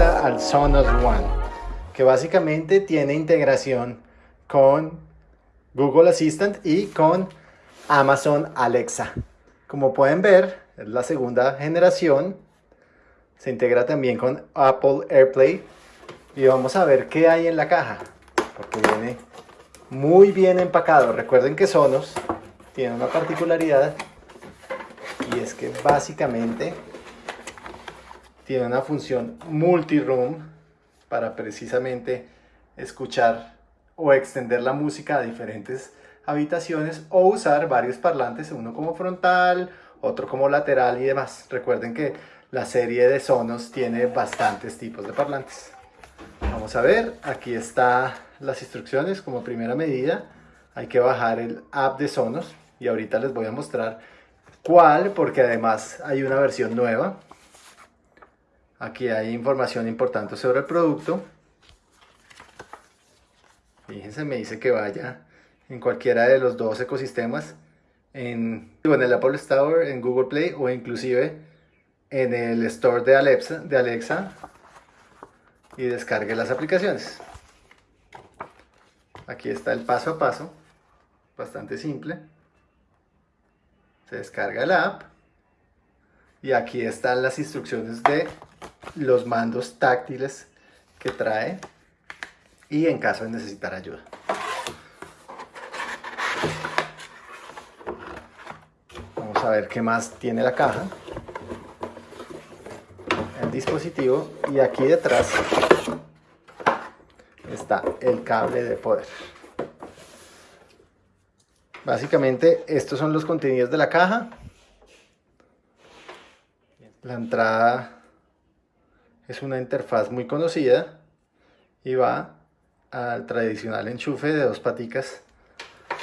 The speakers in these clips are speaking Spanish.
al Sonos One, que básicamente tiene integración con Google Assistant y con Amazon Alexa. Como pueden ver, es la segunda generación. Se integra también con Apple AirPlay. Y vamos a ver qué hay en la caja. Porque viene muy bien empacado. Recuerden que Sonos tiene una particularidad. Y es que básicamente tiene una función multi-room para precisamente escuchar o extender la música a diferentes habitaciones o usar varios parlantes, uno como frontal, otro como lateral y demás. Recuerden que la serie de Sonos tiene bastantes tipos de parlantes. Vamos a ver, aquí están las instrucciones como primera medida. Hay que bajar el app de Sonos y ahorita les voy a mostrar cuál, porque además hay una versión nueva. Aquí hay información importante sobre el producto. Fíjense, me dice que vaya en cualquiera de los dos ecosistemas, en, en el Apple Store, en Google Play o inclusive en el Store de Alexa, de Alexa y descargue las aplicaciones. Aquí está el paso a paso, bastante simple. Se descarga la app y aquí están las instrucciones de los mandos táctiles que trae y en caso de necesitar ayuda. Vamos a ver qué más tiene la caja. Dispositivo y aquí detrás está el cable de poder. Básicamente estos son los contenidos de la caja. La entrada es una interfaz muy conocida y va al tradicional enchufe de dos paticas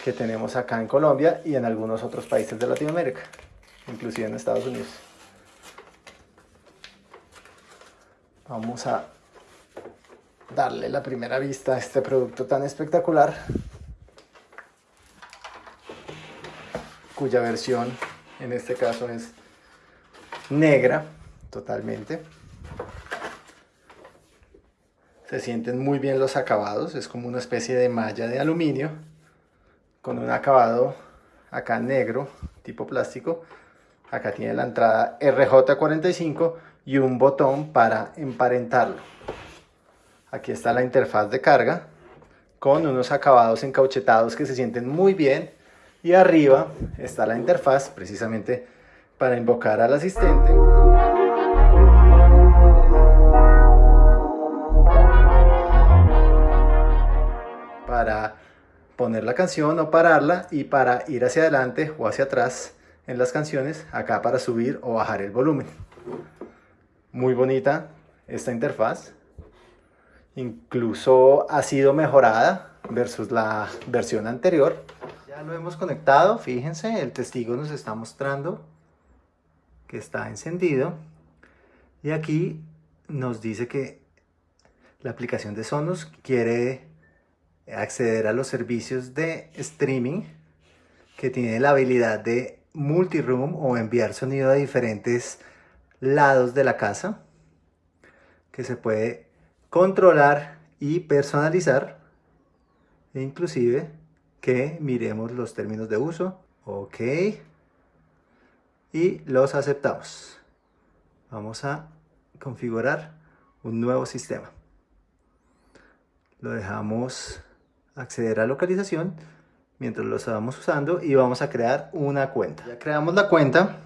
que tenemos acá en Colombia y en algunos otros países de Latinoamérica, inclusive en Estados Unidos. Vamos a darle la primera vista a este producto tan espectacular, cuya versión en este caso es negra totalmente. Se sienten muy bien los acabados, es como una especie de malla de aluminio con un acabado acá negro, tipo plástico. Acá tiene la entrada RJ45 y un botón para emparentarlo. Aquí está la interfaz de carga con unos acabados encauchetados que se sienten muy bien. Y arriba está la interfaz precisamente para invocar al asistente. Para poner la canción o pararla y para ir hacia adelante o hacia atrás en las canciones, acá para subir o bajar el volumen. Muy bonita esta interfaz. Incluso ha sido mejorada versus la versión anterior. Ya lo hemos conectado, fíjense, el testigo nos está mostrando que está encendido. Y aquí nos dice que la aplicación de Sonos quiere acceder a los servicios de streaming que tiene la habilidad de multiroom o enviar sonido a diferentes lados de la casa que se puede controlar y personalizar e inclusive que miremos los términos de uso. Ok. Y los aceptamos. Vamos a configurar un nuevo sistema. Lo dejamos acceder a localización mientras lo estamos usando y vamos a crear una cuenta. Ya creamos la cuenta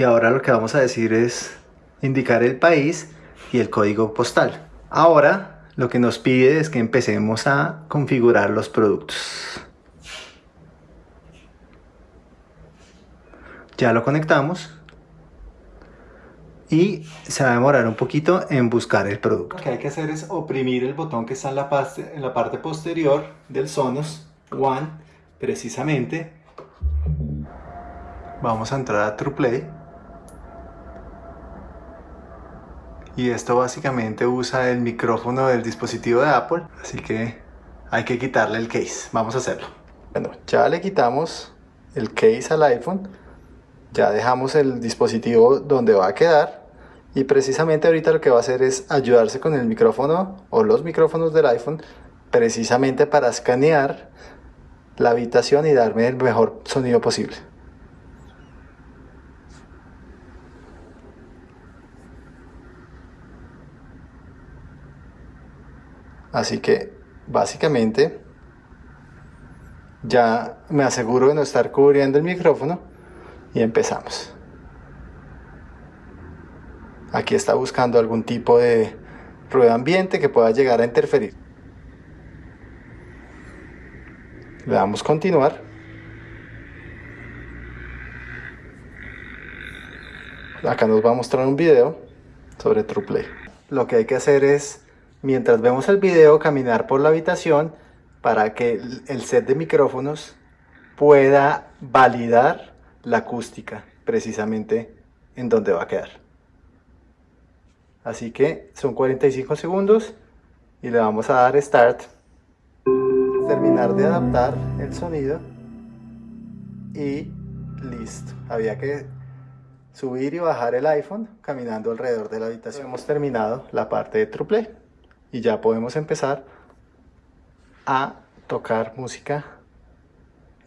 y ahora lo que vamos a decir es indicar el país y el código postal. Ahora lo que nos pide es que empecemos a configurar los productos. Ya lo conectamos y se va a demorar un poquito en buscar el producto. Lo que hay que hacer es oprimir el botón que está en la parte, en la parte posterior del Sonos One, precisamente. Vamos a entrar a TruePlay. Y esto básicamente usa el micrófono del dispositivo de Apple así que hay que quitarle el case. Vamos a hacerlo. Bueno ya le quitamos el case al iPhone. Ya dejamos el dispositivo donde va a quedar. Y precisamente ahorita lo que va a hacer es ayudarse con el micrófono o los micrófonos del iPhone precisamente para escanear la habitación y darme el mejor sonido posible Así que básicamente ya me aseguro de no estar cubriendo el micrófono y empezamos. Aquí está buscando algún tipo de ruido ambiente que pueda llegar a interferir. Le damos continuar. Acá nos va a mostrar un video sobre TruePlay. Lo que hay que hacer es mientras vemos el video caminar por la habitación para que el set de micrófonos pueda validar la acústica precisamente en donde va a quedar. Así que son 45 segundos y le vamos a dar Start. Terminar de adaptar el sonido y listo. Había que subir y bajar el iPhone caminando alrededor de la habitación. Hemos terminado la parte de TruePlay y ya podemos empezar a tocar música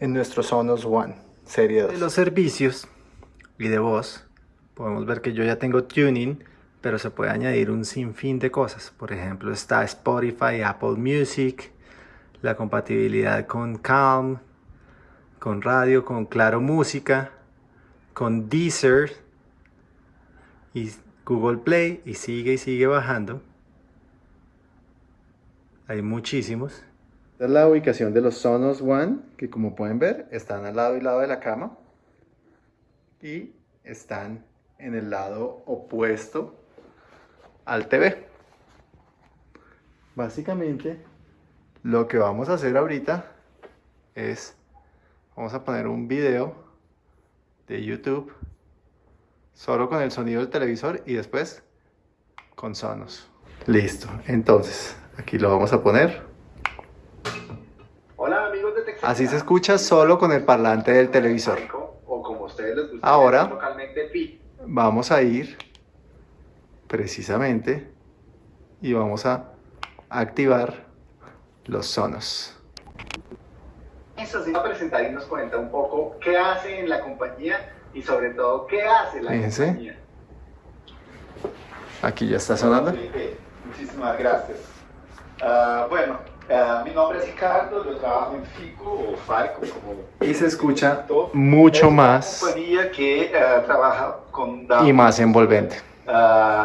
en nuestro Sonos One serie 2. De los servicios y de voz podemos ver que yo ya tengo tuning pero se puede añadir un sinfín de cosas por ejemplo está Spotify, Apple Music la compatibilidad con Calm con radio, con Claro Música con Deezer y Google Play y sigue y sigue bajando hay muchísimos. Esta es la ubicación de los Sonos One, que como pueden ver, están al lado y lado de la cama. Y están en el lado opuesto al TV. Básicamente, lo que vamos a hacer ahorita es, vamos a poner un video de YouTube solo con el sonido del televisor y después con Sonos. Listo, entonces Aquí lo vamos a poner. Hola amigos de Texas. Así se escucha solo con el parlante del televisor. O como ustedes les gusta Ahora localmente pi. vamos a ir precisamente y vamos a activar los sonos. Eso sí, va a presentar y nos cuenta un poco qué hace en la compañía y sobre todo qué hace la Fíjense. compañía. Aquí ya está sonando. Muchísimas gracias. Uh, bueno, uh, mi nombre es Ricardo, yo trabajo en FICO o FARCO como... Y se escucha mucho más... Una compañía que uh, trabaja con datos... Y más envolvente. Eh,